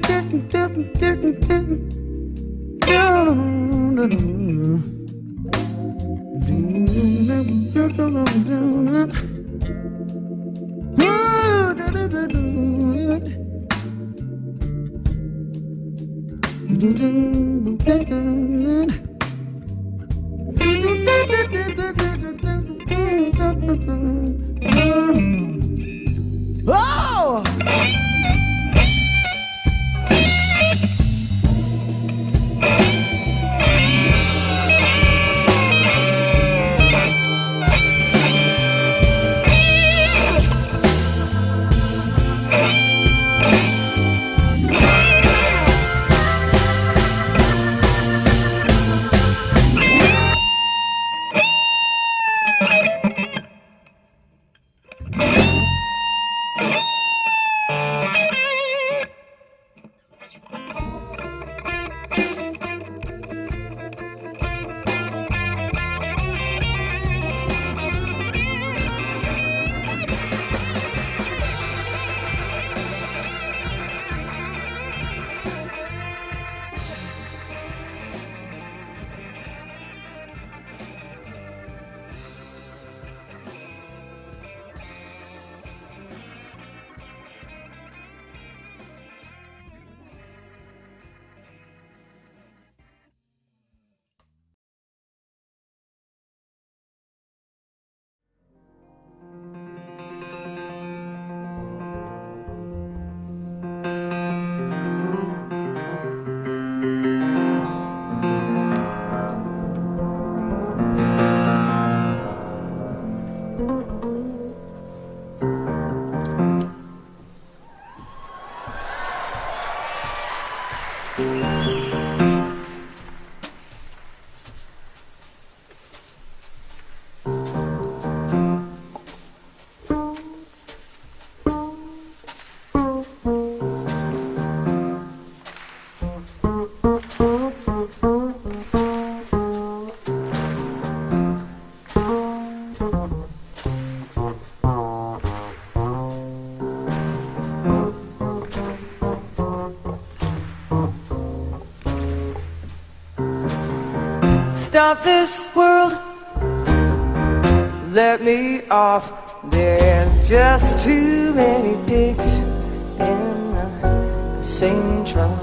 Thank you. Of this world. Let me off. There's just too many pigs in the same trough.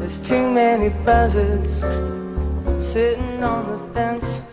There's too many buzzards sitting on the fence.